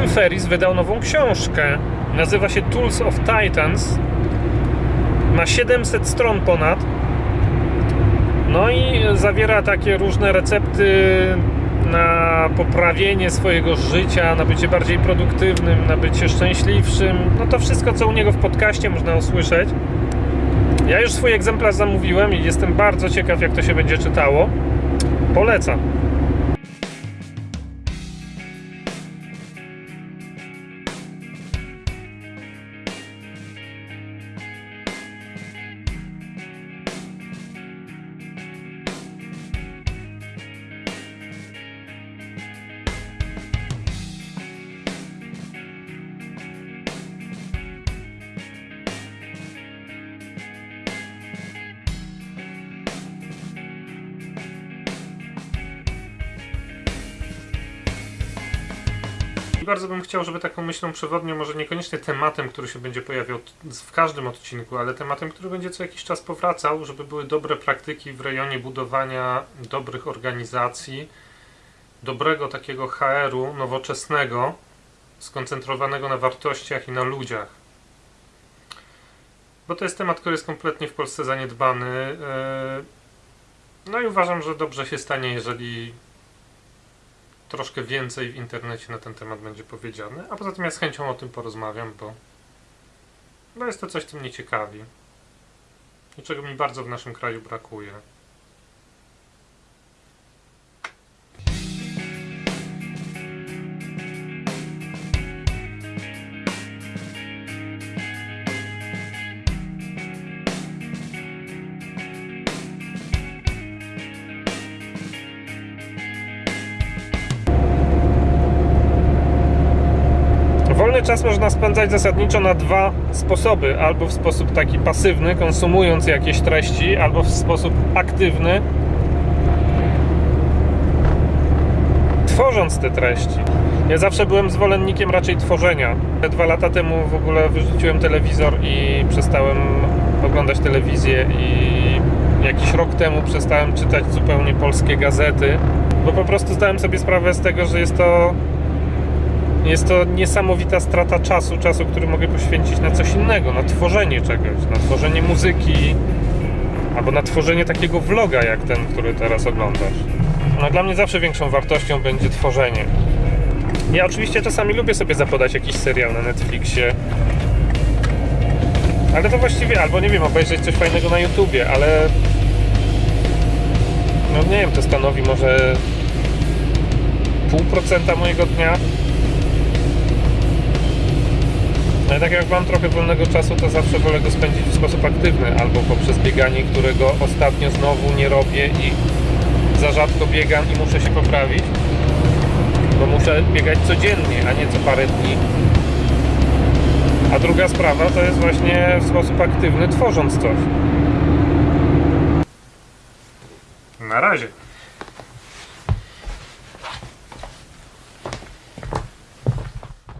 Tim Ferris wydał nową książkę. Nazywa się Tools of Titans. Ma 700 stron ponad. No i zawiera takie różne recepty na poprawienie swojego życia, na bycie bardziej produktywnym, na bycie szczęśliwszym. No to wszystko, co u niego w podcaście można usłyszeć. Ja już swój egzemplarz zamówiłem i jestem bardzo ciekaw, jak to się będzie czytało. Polecam. Bardzo bym chciał, żeby taką myślą przewodnią, może niekoniecznie tematem, który się będzie pojawiał w każdym odcinku, ale tematem, który będzie co jakiś czas powracał, żeby były dobre praktyki w rejonie budowania dobrych organizacji, dobrego takiego HR-u nowoczesnego, skoncentrowanego na wartościach i na ludziach. Bo to jest temat, który jest kompletnie w Polsce zaniedbany. yy, No i uważam, że dobrze się stanie, jeżeli troszkę więcej w internecie na ten temat będzie powiedziane, a poza tym ja z chęcią o tym porozmawiam, bo, bo jest to coś, co mnie ciekawi i czego mi bardzo w naszym kraju brakuje. Wolny czas można spędzać zasadniczo na dwa sposoby. Albo w sposób taki pasywny, konsumując jakieś treści, albo w sposób aktywny, tworząc te treści. Ja zawsze byłem zwolennikiem raczej tworzenia. Dwa lata temu w ogóle wyrzuciłem telewizor i przestałem oglądać telewizję i jakiś rok temu przestałem czytać zupełnie polskie gazety, bo po prostu zdałem sobie sprawę z tego, że jest to jest to niesamowita strata czasu, czasu, który mogę poświęcić na coś innego, na tworzenie czegoś, na tworzenie muzyki, albo na tworzenie takiego vloga jak ten, który teraz oglądasz. No, dla mnie zawsze większą wartością będzie tworzenie. Ja oczywiście czasami lubię sobie zapodać jakiś serial na Netflixie, ale to właściwie, albo nie wiem, obejrzeć coś fajnego na YouTubie, ale no nie wiem, to stanowi może pół procenta mojego dnia. No i tak jak mam trochę wolnego czasu, to zawsze wolę go spędzić w sposób aktywny, albo poprzez bieganie, którego ostatnio znowu nie robię i za rzadko biegam i muszę się poprawić. Bo muszę biegać codziennie, a nie co parę dni. A druga sprawa to jest właśnie w sposób aktywny, tworząc coś. Na razie.